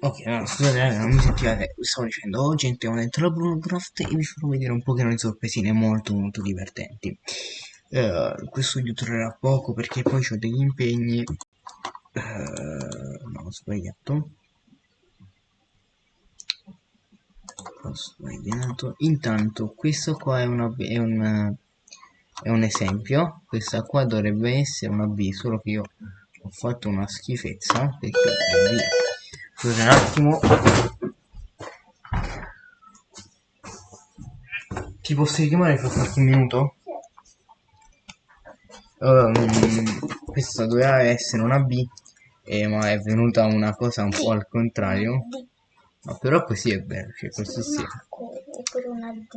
Ok, no, scusate, non mi sentivate, stavo dicendo, gente, ho dentro la Bruno e vi farò vedere un pochino di sorpresine molto molto divertenti. Uh, questo vi durerà poco perché poi ho degli impegni. Uh, no, ho sbagliato. Ho sbagliato. Intanto, questo qua è, una, è, un, è un esempio. Questa qua dovrebbe essere una B, solo che io ho fatto una schifezza perché è via Scusa un attimo. Ti posso richiamare fra qualche minuto? Um, questa doveva essere una B, eh, ma è venuta una cosa un po' al contrario. Ma però così è bello, cioè questo sì.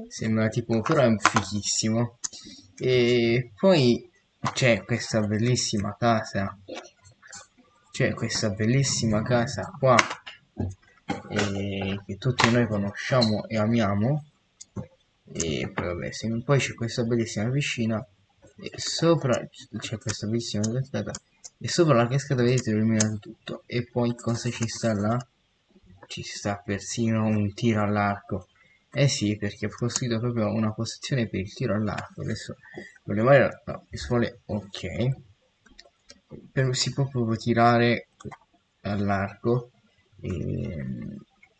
Sembra tipo, però è fighissimo. E poi c'è questa bellissima casa c'è questa bellissima casa qua eh, che tutti noi conosciamo e amiamo. E poi vabbè poi c'è questa bellissima piscina e sopra c'è questa bellissima cascata e sopra la cascata vedete illuminato tutto. E poi cosa ci sta là? ci sta persino un tiro all'arco. Eh sì perché ho costruito proprio una posizione per il tiro all'arco. Adesso volevo fare no, suole ok per, si può proprio tirare all'arco e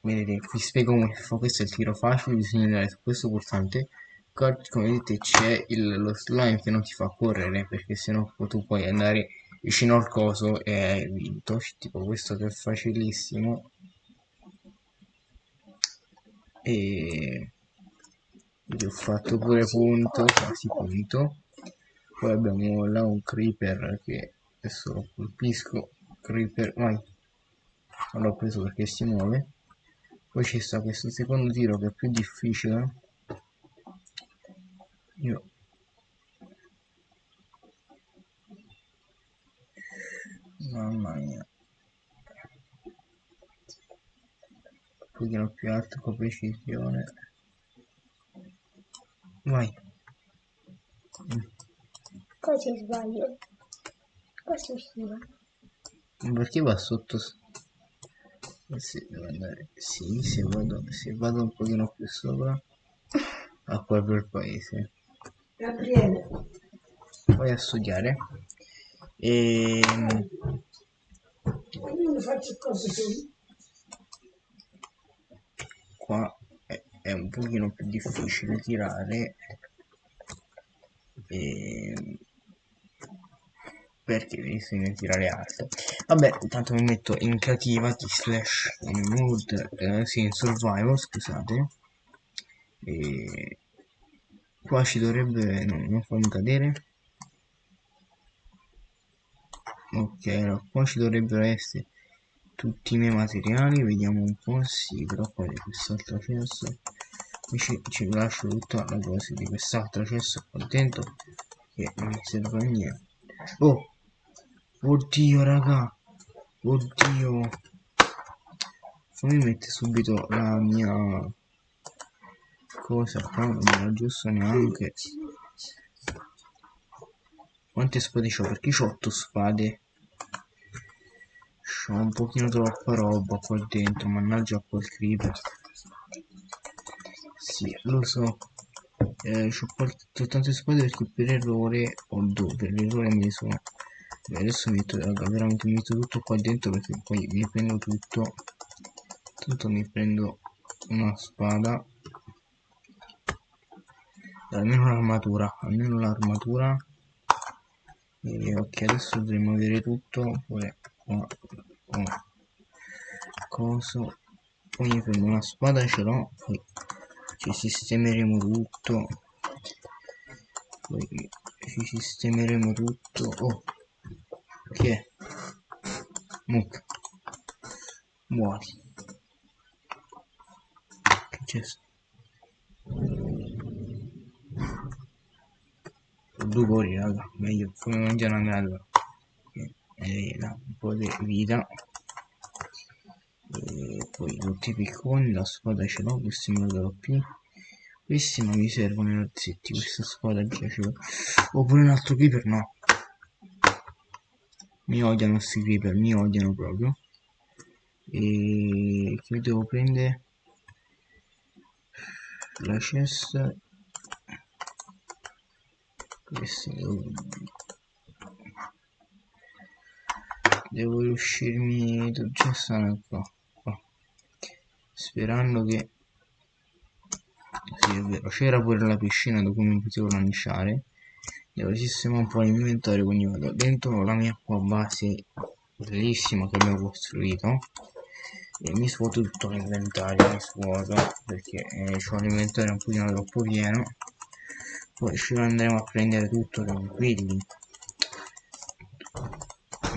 vedete vi spiego come fa questo è il tiro facile bisogna andare su questo pulsante. Come vedete c'è lo slime che non ti fa correre perché sennò tu puoi andare vicino al coso e hai vinto. Tipo questo che è facilissimo. E ho fatto pure punto quasi punto. Poi abbiamo là un creeper che adesso lo colpisco creeper vai. L'ho preso perché si muove. Poi ci sta questo secondo tiro che è più difficile. Io. Mamma mia. Un pochino più alto con precisione. Vai. Cosa sbaglio questo usciva. Perché va sotto? Se devo andare. Sì, se vado, se vado un pochino più sopra. A quel bel paese. Gabriele. Vai a studiare. E. Cose così. Qua è, è un pochino più difficile tirare. E perché bisogna tirare alto. Vabbè intanto mi metto in creativa di slash in mood eh, sì in survival scusate. E qua ci dovrebbe no, non farmi cadere. Ok allora qua ci dovrebbero essere tutti i miei materiali vediamo un po' sì però poi quest'altro cesso ci, ci lascio tutta la cosa di quest'altro cesso qua dentro che non serve a niente. Oh Oddio, raga. Oddio. Fammi mettere subito la mia cosa qua, non me la giusto neanche. Quante spade ho? Perché ho 8 spade. C'ho un pochino troppa roba qua dentro, mannaggia quel creeper. Sì, lo so. Eh, ho tante spade perché per errore ho due, per errore ne sono adesso metto raga, veramente metto tutto qua dentro perché poi mi prendo tutto. Tutto mi prendo una spada. Almeno l'armatura almeno l'armatura. Ok adesso dovremmo avere tutto. Pure qua, qua. coso. Poi mi prendo una spada ce l'ho. Poi ci sistemeremo tutto. Poi ci sistemeremo tutto. Oh è? Muc. Muori. Che c'è? Due cuori, raga. Meglio come mangiare una mela. E là, un po' di vita. E poi tutti i picconi, la spada ce l'ho, questi me lo più. Questi non mi servono i razzetti, questa spada ce l'ho. Oppure un altro creeper, no mi odiano questi creeper mi odiano proprio. E che devo prendere? La cesta. Questo devo, devo riuscirmi già stare qua, qua. Sperando che sì c'era pure la piscina dove mi potevo lanciare devo sistemare un po' l'inventario quindi vado dentro la mia qua base bellissima che abbiamo costruito. E mi svuoto tutto l'inventario mi svuoto perché eh, ho l'inventario un pochino troppo pieno. Poi ci andremo a prendere tutto tranquilli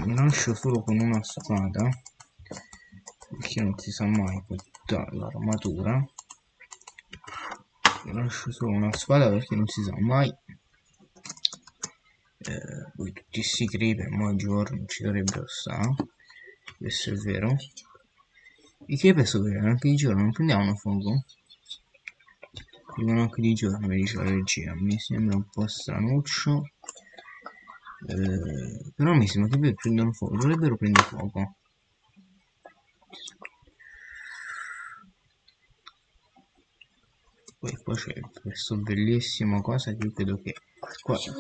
mi lascio solo con una spada perché non si sa mai tutta l'armatura. Mi lascio solo una spada perché non si sa mai eh, poi tutti questi creeper ma giorni ci dovrebbero stare questo è vero i creeper veri anche di giorno non prendiamo fuoco Vivono anche di giorno, mi dice la regia. Mi sembra un po' stranuccio. Eh, però mi sembra che prendono fuoco. Dovrebbero prendere fuoco. Poi qua c'è questo bellissimo cosa che io credo che qua ci,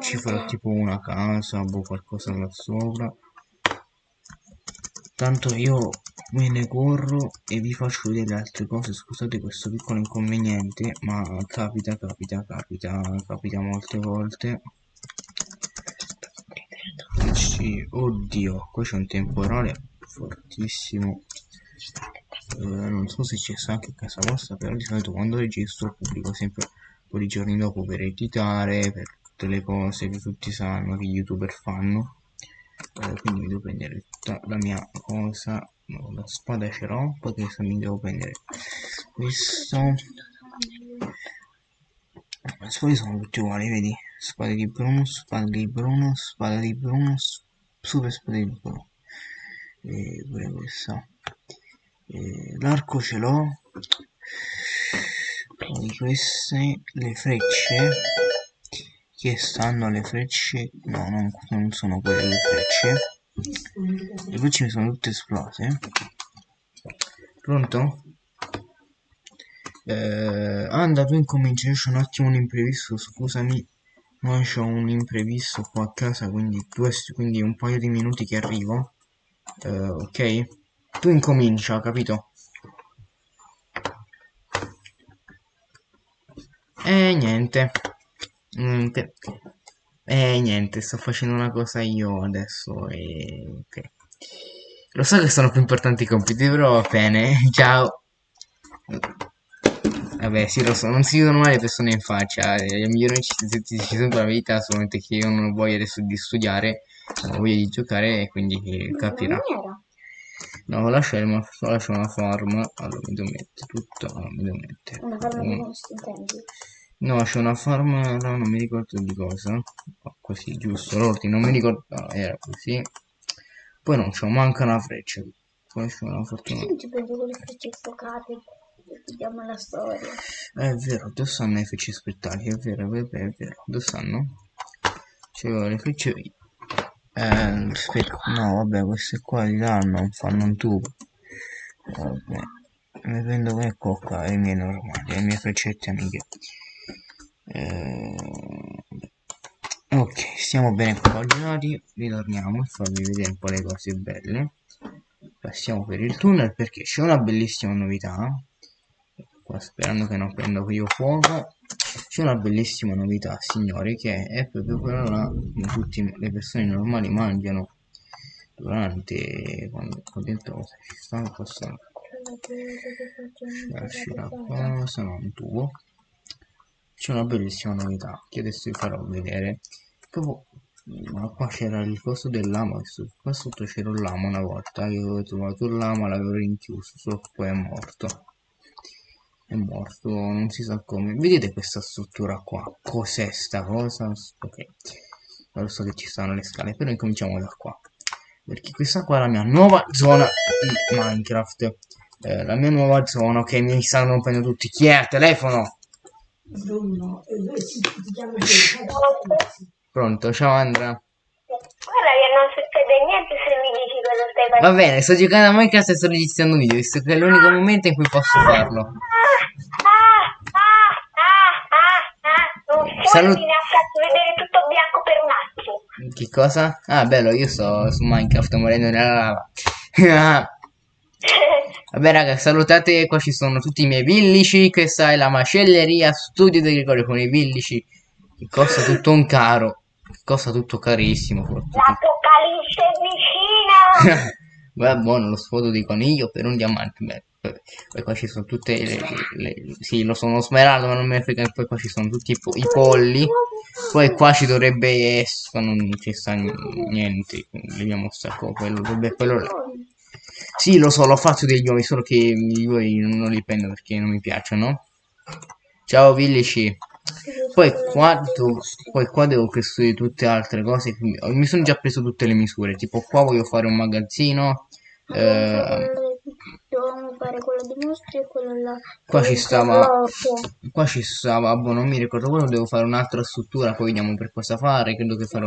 ci farà tipo una casa o boh, qualcosa là sopra. Tanto io me ne corro e vi faccio vedere le altre cose. Scusate questo piccolo inconveniente ma capita capita capita capita molte volte. Sì, oddio qua c'è un temporale fortissimo eh, non so se c'è sta anche a casa vostra però di solito quando registro pubblico sempre un po' di giorni dopo per editare per tutte le cose che tutti sanno che youtuber fanno. Eh, quindi mi devo prendere tutta la mia cosa. No, la spada ce l'ho poi questo mi devo prendere questo. Le sono tutte uguali vedi? Spada di Bruno spada di Bruno spada di Bruno super spada di Bruno. E pure questa l'arco ce l'ho. Poi queste le frecce. Che stanno le frecce? No non, non sono quelle le frecce. Le voci mi sono tutte esplose. Pronto? Eh, anda tu incominci c'è un attimo un imprevisto scusami. Ma c'ho un imprevisto qua a casa quindi, due, quindi un paio di minuti che arrivo. Eh, ok tu incomincia capito e niente niente e niente, sto facendo una cosa io adesso e... ok. Lo so che sono più importanti i compiti, però va bene. Ciao. Vabbè, sì, lo so, non si vedono mai le persone in faccia. Le migliori ci sono la verità, solamente che io non ho voglia adesso di studiare, ho voglia di giocare e quindi capirà. No, lascia, lascia una farm. Allora, mi devo mettere tutto. mi devo mettere. Una farm di No, c'è una farm, no, non mi ricordo di cosa. Oh, così, giusto, l'ordine, non mi ricordo, no, era così. Poi non c'è, manca una freccia. Poi c'è una fortuna. Ci prendo con le frecce sfocate. Vediamo la storia. È vero, dove stanno le frecce spettacoli? È vero, è vero, è vero. Dove stanno? C'è le frecce... Eh, no, vabbè, queste qua di là non fanno un tubo. Vabbè, mi prendo quelle qua, le mie normali, le mie freccette amiche. Eh, ok stiamo bene compaginati ritorniamo a farvi vedere un po' le cose belle passiamo per il tunnel perché c'è una bellissima novità qua sperando che non prenda io fuoco c'è una bellissima novità signori che è proprio quella che tutte le persone normali mangiano durante quando qua dentro cosa ci sta cosa lasci la cosa non un tubo c'è una bellissima novità che adesso vi farò vedere. Proprio ma qua c'era il costo del lama qua sotto c'era un lama una volta io avevo trovato il lama l'avevo rinchiuso solo che poi è morto è morto non si sa come. Vedete questa struttura qua? Cos'è sta cosa? Ok. Non so che ci stanno le scale però incominciamo da qua. Perché questa qua è la mia nuova zona di minecraft. Eh, la mia nuova zona ok mi stanno rompendo tutti. Chi è? Al telefono! Bruno, e si chiama Pronto, ciao Andrea. Guarda che non succede niente se mi dici cosa stai facendo. Va bene, sto giocando a Minecraft e sto registrando un video, visto che è l'unico momento in cui posso farlo. Ah, ah, ah, ah, ah. Un Salut- fulmine ha fatto vedere tutto bianco per un attimo. Che cosa? Ah, bello, io sto su Minecraft morendo nella lava. Vabbè raga, salutate, qua ci sono tutti i miei villici, questa è la macelleria studio di Gregorio con i villici, che costa tutto un caro, che costa tutto carissimo. L'apocalisse è vicina. Guarda, buono lo sfodo di coniglio per un diamante. Beh, poi, qua ci sono tutte le, le- Sì, lo sono smeraldo, ma non me ne frega. Poi qua ci sono tutti i, po- i polli. Poi qua ci dovrebbe essere... Non ci sta niente. Leviamo sta cosa. Quello, dovrebbe- quello là. Sì, lo so, l'ho fatto degli uomini, solo che gli uomini non li prendo perché non mi piacciono. Ciao Villici. Poi qua, poi qua devo costruire tutte altre cose. quindi- Mi sono già preso tutte le misure. Tipo qua voglio fare un magazzino. eh, Dovevamo fare quello di mostri e quello là. Qua ci stava- trasloco. qua ci stava, boh, non mi ricordo quello, devo fare un'altra struttura, poi vediamo per cosa fare. Credo che farò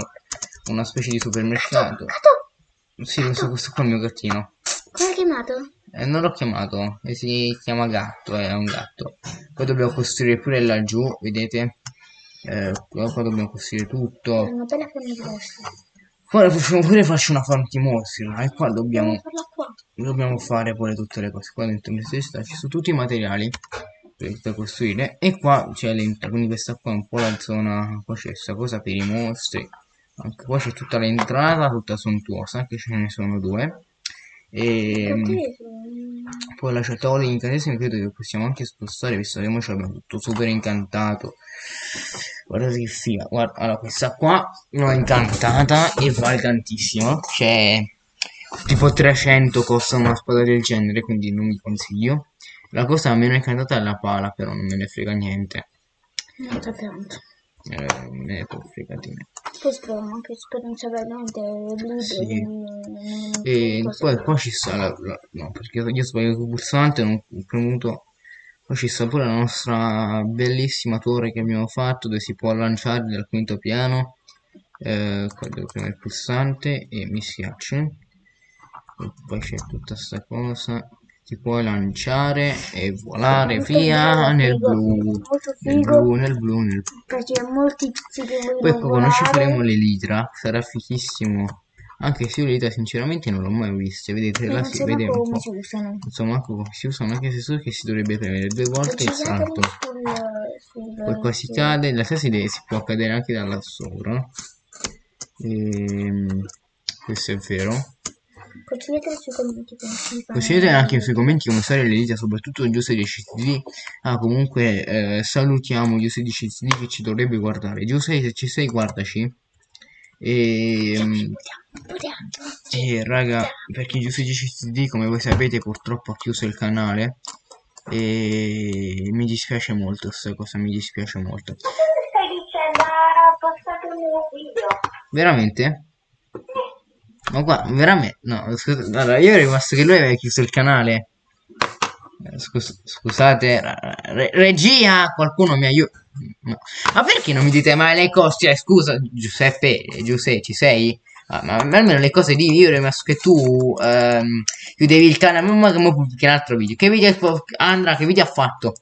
una specie di supermercato. Gatto, Sì, questo, questo qua è il mio gattino. come hai chiamato? Eh, non l'ho chiamato, e si chiama gatto, è un gatto. Poi dobbiamo costruire pure laggiù, vedete? Eh, qua, dobbiamo costruire tutto. Una bella forma di mostri. Pure farci una farm di mostri, e qua dobbiamo, Dobbiamo fare pure tutte le cose. Qua dentro in questa ci sono tutti i materiali per, costruire. E qua c'è l'entrata, quindi questa qua è un po' la zona, qua c'è questa cosa per i mostri. Anche qua c'è tutta l'entrata, tutta sontuosa, anche ce ne sono due. E, Perché? poi la tavola di incantesimi credo che possiamo anche spostare visto che ora abbiamo tutto super incantato guardate che figa guarda allora questa qua l'ho incantata e vale tantissimo cioè tipo 300 costa una spada del genere quindi non vi consiglio la cosa meno incantata è la pala però non me ne frega niente Non c'è tanto. eh, me ne può frega di me Poi speriamo anche esperienza veramente. Sì. E poi qua ci sta la, la- no, perché io ho sbagliato il pulsante, non ho premuto. Poi ci sta pure la nostra bellissima torre che abbiamo fatto dove si può lanciare dal quinto piano. Eh, qua devo premere il pulsante e mi schiaccio. E poi c'è tutta sta cosa. Ti puoi lanciare e volare Molto via nel blu. Nel blu, nel blu, nel Perché molti tizi poi quando ci volare. faremo le litra sarà fichissimo. Anche se io le litra sinceramente non l'ho mai viste. Vedete, non si vede un po'. si usano. Insomma, come si usano, anche se so che si dovrebbe premere due volte il salto. sul, sul, Poi qua si sul- cade, realtà si, deve- si può cadere anche da là sopra. Ehm, questo è vero. Consigliateli sui commenti. Consigliate anche sui commenti come usare le litra, soprattutto gli user di CTD. Ah, comunque eh, salutiamo gli user di CTD che ci dovrebbe guardare. Giuseppe, se ci sei, guardaci. E, Potiamo. e raga, perché Giuseppe di CTD, come voi sapete, purtroppo ha chiuso il canale. E mi dispiace molto questa cosa, mi dispiace molto. Cosa stai dicendo? Ha postato un nuovo video. Veramente? Ma qua, veramente? No, scusa, allora io ero rimasto che lui aveva chiuso il canale. Eh, scus- scusate, re- regia, qualcuno mi aiuta. No. Ma perché non mi dite mai le cose? Cioè, scusa, Giuseppe, Giuseppe, ci sei? Ah, ma almeno le cose di io rimasto che tu ehm, chiudevi il canale, ma come pubblichi un altro video? Che video Andra, che video ha fatto?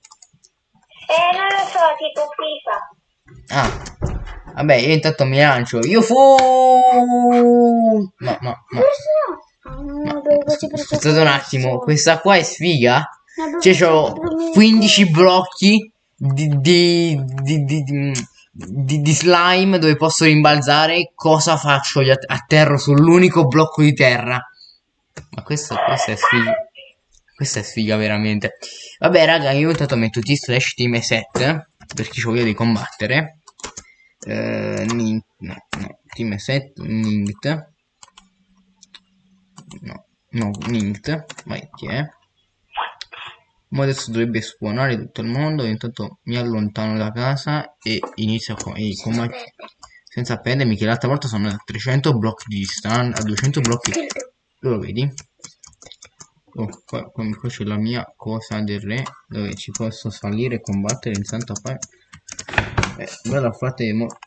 Eh, non lo so, tipo FIFA. Ah, vabbè, io intanto mi lancio. Io fu. No, no, no. Aspettate un attimo, questa qua è sfiga. Cioè, c'ho proprio 15 blocchi di, di, di, di, slime dove posso rimbalzare. Cosa faccio? Li att- atterro sull'unico blocco di terra. Ma questa, questa è sfiga. Questa è sfiga veramente. Vabbè, raga, io intanto metto T slash team set perché ho voglia di combattere. Eh, nin- no, no, team set, nint. No, no, nint. Vai, chi è? Ma adesso dovrebbe spawnare tutto il mondo. Intanto mi allontano da casa e inizio a co- e combat- senza perdermi. Che l'altra volta sono a 300 blocchi di distanza, a 200 blocchi. Lo vedi? Oh, qua, qua- qua c'è la mia cosa del re dove ci posso salire e combattere in santa pace. Eh, ve la fate mo-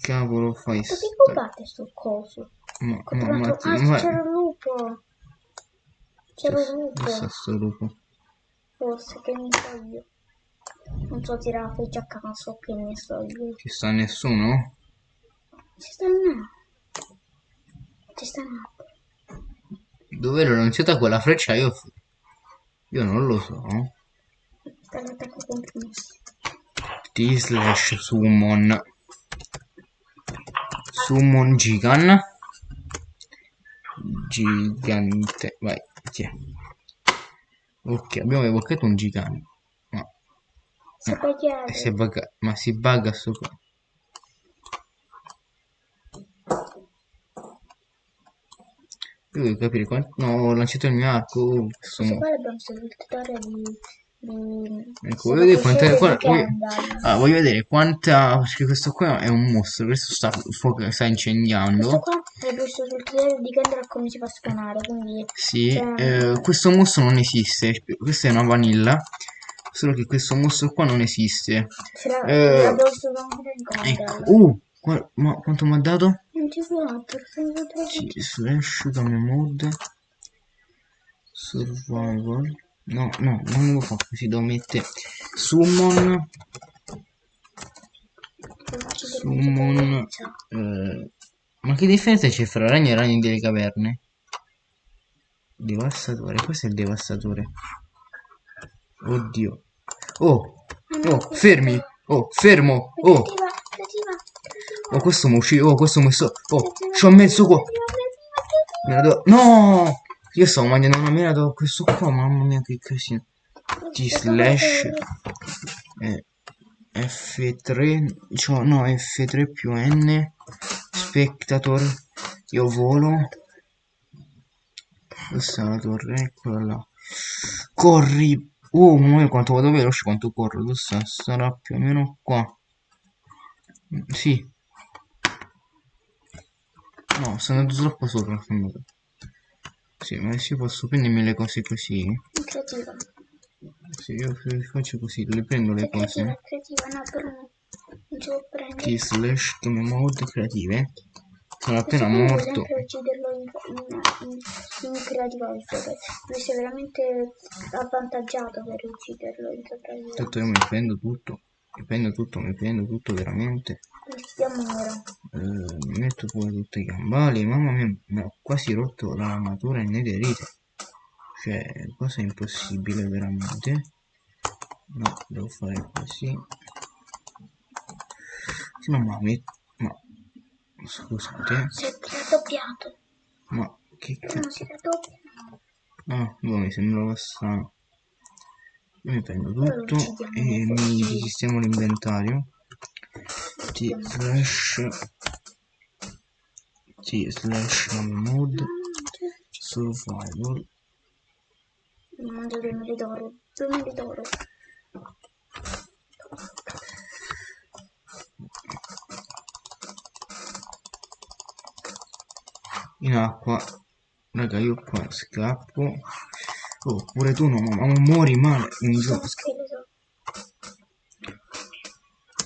cavolo fai sta- rubate sto coso? Ma, ma, ma. Ah, ma- c'era un lupo! C'era un lupo! Sto lupo? Forse che ne so io. Non so tirare la freccia a caso, che ne so io. Ci sta nessuno? Ci sta una. Ci sta una. Dove l'ho lanciata quella freccia? Io, io non lo so. Sta l'attacco compromesso. T slash summon. Summon Gigan. Gigante. Vai, tiè. Ok, abbiamo evocato un gigante. Ma Si e si bugga- ma si bugga sto qua. Io devo capire quanto... No, ho lanciato il mio arco. uh, questo Qua abbiamo seguito il tutorial di... di... Ecco, voglio vedere quanta... Sabato qua- sera di voglio... Ah, voglio vedere quanta... Perché questo qua è un mostro. Questo sta, fuoco- sta Questo incendiando. qua è visto sul tutorial di Kendall come si fa a spawnare, quindi... Sì, eh, questo mostro non esiste. Questa è una vanilla. Solo che questo mostro qua non esiste. L'ha- Eh, Ecco. Uh, qua- ma quanto mi ha dato? 24, sono Sì, slash game mode. Survival no no non lo fa così devo mettere summon summon eh, ma che differenza c'è fra ragno e ragno delle caverne devastatore questo è il devastatore oddio oh oh fermi oh fermo oh Oh, questo mi uccide. Oh, questo mi so. Oh, ci ho messo qua. Me la devo. No! Io stavo mangiando una mela da questo qua, mamma mia che casino. T slash eh, F3, cioè no F3 più N, spectator, io volo. Questa è la torre, eccola là. Corri! Oh, mia quanto vado veloce, quanto corro, questa sarà più o meno qua. Sì. No, sono andato troppo sopra, sono andato. Sì, ma se posso prendermi le cose così. Creativa. Se io faccio così, le prendo le Creativa, cose. creativa, no, però non non ci può prendere. T slash game mode creative. Sono appena me, morto. sempre ucciderlo in, in, in creativa perché lui si è veramente avvantaggiato per ucciderlo in sopravvivenza. Tanto io mi prendo tutto. Mi prendo tutto, mi prendo tutto veramente. Eh, mi metto pure tutti i gambali. Mamma mia, mi ho quasi rotto l'armatura in netherite. Cioè, cosa impossibile veramente. No, devo fare così. Sì, no, ma mi... Ma... Scusate, Si è raddoppiato. ma che cazzo... No, si raddoppia. Ah, boh, mi sembrava strano. Io mi prendo tutto e mi sistemo l'inventario. T slash T slash mode survival Mi mangio due mele d'oro. Due mele d'oro. in acqua. Raga, io qua scappo. Oh, pure tu no, ma, ma muori male Sono gioco.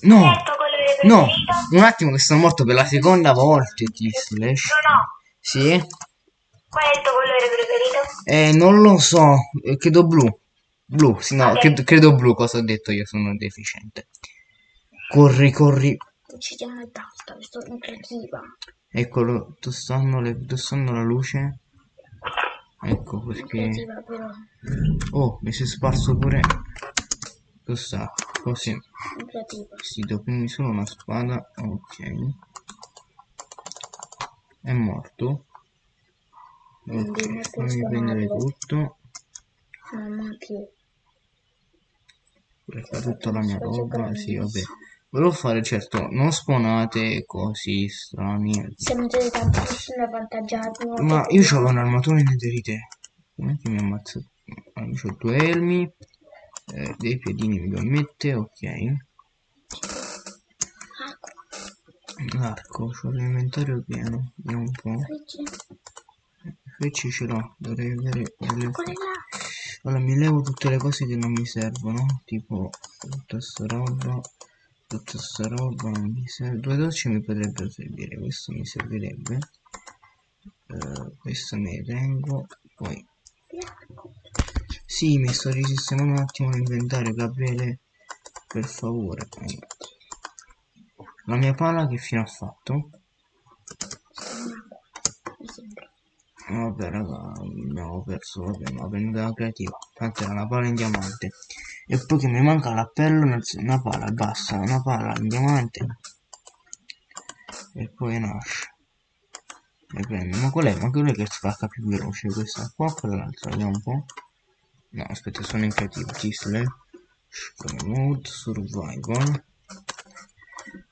No! colore No! Un attimo che sono morto per la seconda volta. T slash. No, no. Sì? Qual è il tuo colore preferito? Eh, non lo so, eh, credo blu. Blu, sì, no, Ok. credo, credo blu, cosa ho detto io, sono deficiente. Corri, corri. Uccidiamo e basta. Sto in creativa. Eccolo, dove stanno, le, dove stanno la luce? Ecco perché... Oh, mi si è sparso pure... Dove sta? Creativa. Sì, devo prendere solo una spada. Ok. È morto. Ok, non fammi prendere tutto. Mamma che... Tutta la mia roba, sì, vabbè. Volevo fare, certo, non spawnate così strani. Siamo già tantissimi avvantaggiati. no? Ma io c'avevo un'armatura in netherite. Com'è che mi ammazza? Ah, io ho due elmi. Eh, dei piedini mi devo mettere, ok. L'arco, c'ho l'inventario pieno. Vediamo un po'. frecce. Ce l'ho, dovrei avere delle... Allora mi levo tutte le cose che non mi servono. Tipo tutta sta roba. tutta sta roba mi serve due docce mi potrebbero servire questo mi servirebbe uh, questo me ne tengo poi sì mi sto risistemando un attimo l'inventario Gabriele per favore la mia pala che fine ha fatto? Vabbè raga, abbiamo perso, vabbè, ma prendo la creativa. Tanto era una pala in diamante. E poi che mi manca l'appello, una pala, basta, una pala in diamante. E poi nasce. E prendo. Ma qual è? Ma qual è che spacca più veloce? Questa qua quell'altra? Vediamo un po'. No, aspetta, sono in creativo. Gisle. Mode survival.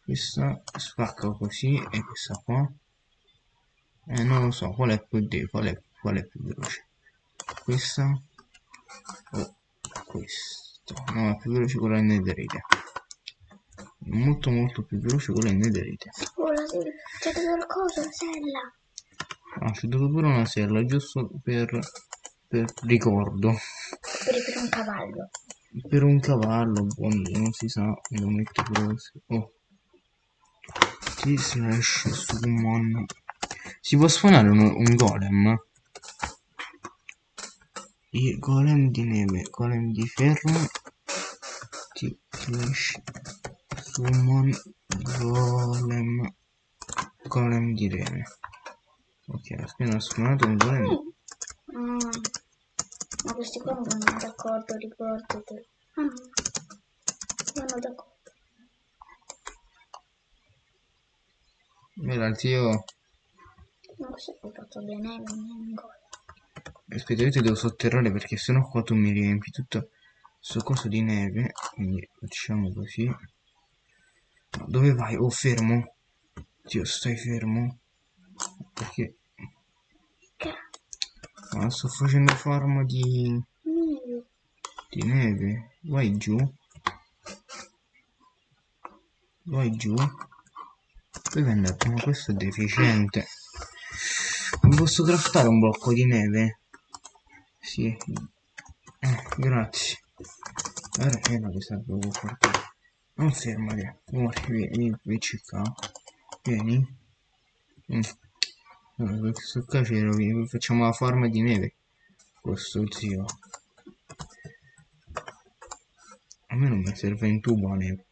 Questa spacca così e questa qua eh, non lo so qual è più di qual è, qual è più veloce questa o questo no è più veloce quella in netherite molto molto più veloce quella in netherite oh la c'è qualcosa sella ah c'è pure una sella giusto per per ricordo per, per un cavallo per un cavallo buono non si sa lo metto così oh T slash summon si può suonare un, un golem? I golem di neve, golem di ferro, ti flash, summon, golem, golem di neve. Ok, appena suonato un golem. Mm. Ma questi qua non vanno d'accordo, ricordate. Ah, vanno d'accordo. Bella, zio. Non so se ho fatto bene in gol. Aspetta, io ti devo sotterrare perché sennò qua tu mi riempi tutto questo coso di neve. Quindi facciamo così. No, dove vai? Oh, fermo. Dio, stai fermo. Perché... Ma sto facendo farm di... Di neve. Vai giù. Vai giù. Dove è andato? Ma questo è deficiente. Non posso craftare un blocco di neve? Sì. Eh, grazie. Ora è la che serve portare. Non fermati. Muori, vieni, vieni, vieni qua. Vieni. Mm. Allora, questo c'era, facciamo la forma di neve. Questo zio. A me non mi serve in tubo la neve.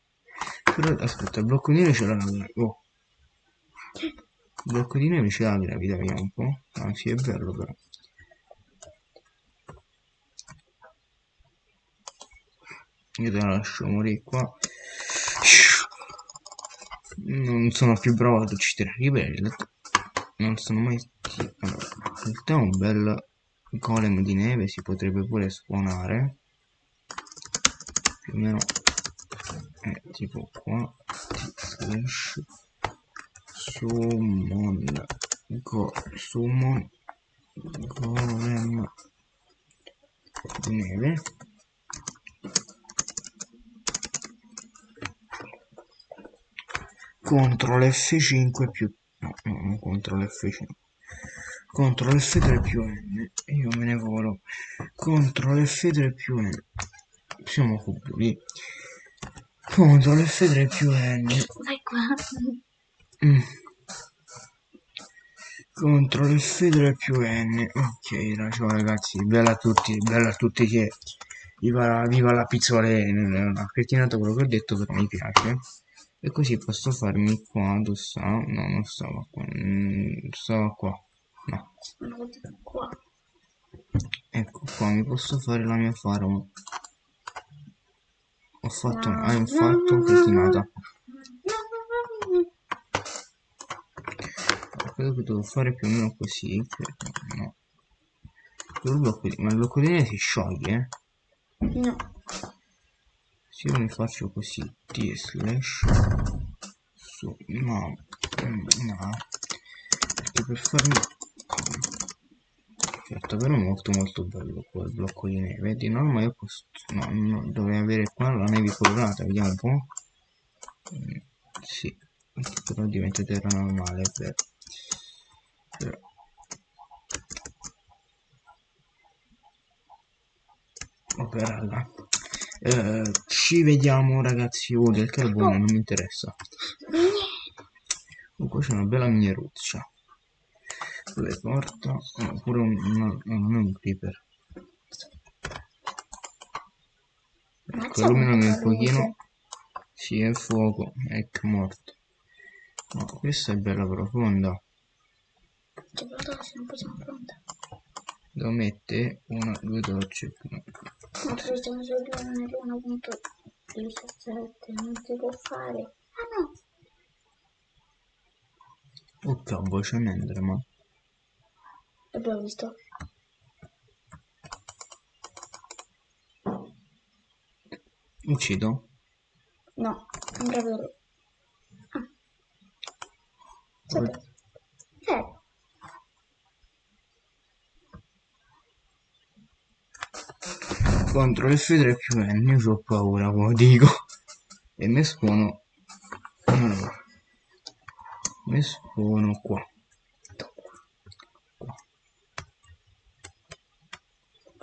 Però aspetta, il blocco di neve ce l'ha. Oh. Il blocco di neve ce l'ha la gravità, vediamo un po'. Sì, è bello però. Io te la lascio morire qua. Non sono più bravo ad uccidere ribelli. Non sono mai... Allora, in realtà un bel golem di neve si potrebbe pure spawnare. Più o meno... Eh, tipo qua. Slash summon go summon golem di neve CTRL F5 più no, CTRL F5 CTRL F3 più N io me ne volo. CTRL F3 più N siamo cubi CTRL F3 più N. Vai qua. Mm. CTRL F3 più N ok ciao ragazzi bella a tutti bella a tutti che viva, viva la pizzole non ha crettinato quello che ho detto però mi piace e così posso farmi qua dove sta? No non stava qua mm, stava qua. No. Qua. Ecco qua mi posso fare la mia farm. Ho fatto ah, ho fatto cretinata credo che devo fare più o meno così no. Il blocco di, ma il blocco di neve si scioglie? No se io mi faccio così t slash su no no perché per farmi certo però molto molto bello quel blocco di neve. Di norma io posso no, no dovrei avere qua la neve colorata vediamo un po' mm, sì però diventa terra normale per vabbè raga Eh, ci vediamo ragazzi. Oh, del carbone non mi interessa. Oh, qua c'è una bella mineruccia. Le porta. Oh, pure un, no, non è un creeper. Ecco, illuminami un pochino. Sì, è fuoco. Ecco, morto. No, questa è bella profonda. Devo mettere una, due torce. Ma siamo solo nell'1.17, non si può fare. Ah no! Oh cavolo, c'è un enderman. Abbiamo visto. Uccido? No, non proprio. Ah. Contro F3 più N, io ho paura, come dico. E mi spono... Allora. Mi spono qua.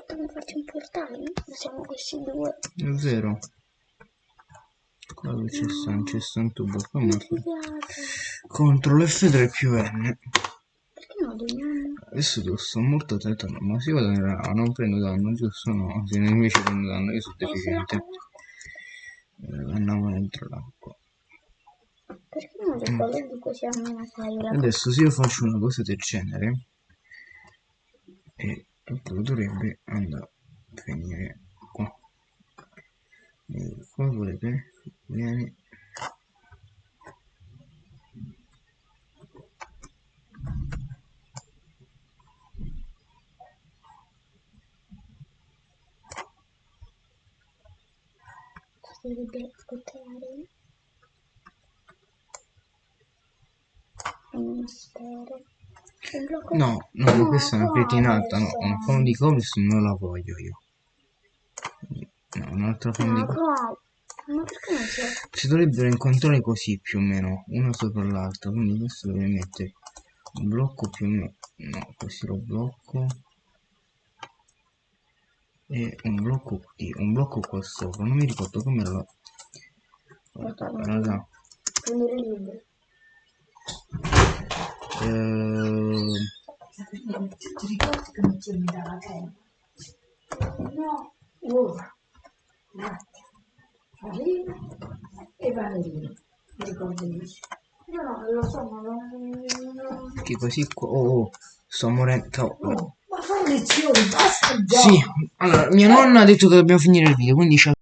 potremmo farci un portale? Siamo questi due. È vero. Qua c'è sta, un tubo. Piace. Contro F3 più N. Adesso sto molto attento, ma se vado rana non prendo danno, giusto no? Se invece prendo danno io sono deficiente. Eh, andiamo dentro l'acqua. Perché non così la Adesso se io faccio una cosa del genere e tutto dovrebbe andare a finire qua. E qua volete vieni si deve ascoltare. Un mistero. Un blocco no no ma questa è una cretinata no adesso. una forma di cobblestone non la voglio io no di Ma cobblestone qua. Ma perché non si si dovrebbero incontrare così più o meno una sopra l'altra quindi questo deve mettere un blocco più o meno no così lo blocco e un blocco qui un blocco qua sopra non mi ricordo come la raga prendere il libro? eh, Ti ricordi che mi tieni dalla crema? No, uova, latte, farina e vanillina. Mi ricordo benissimo. Io no, non lo so, ma non... che così qua oh, oh sto morendo. Oh, ma fai lezioni, basta già! sì allora mia nonna ha detto che dobbiamo finire il video quindi ciao